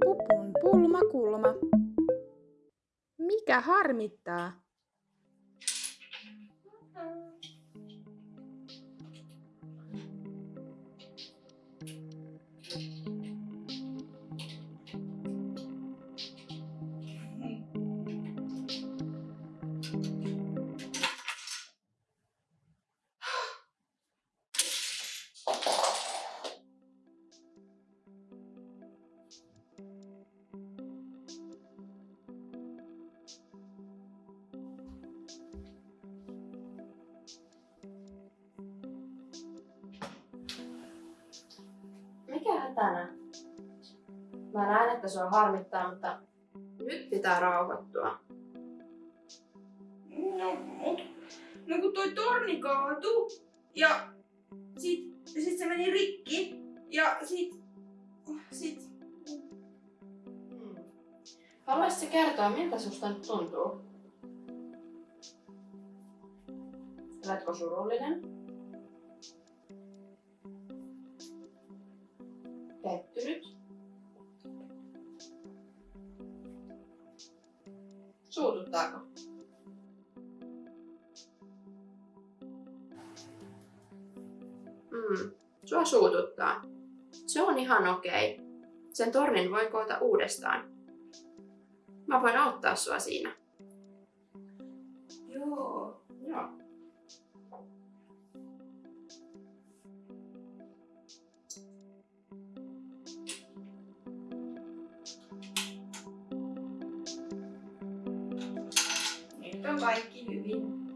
Pupun pulma kulma. Mikä harmittaa? Mikä hätänä? Mä näen, että sua harmittaa, mutta nyt pitää rauhoittua. No, mut, no kun toi torni kaatu ja sit, sit se meni rikki ja sit, sit Hmm. Haluaisitko kertoa, miltä susta nyt tuntuu? Oletko surullinen? Pettynyt? Suututtaako? Mm, sua suututtaa. Se on ihan okei. Sen tornin voi koota uudestaan. Mä voin auttaa sua siinä. Joo. 刚买一斤玉米。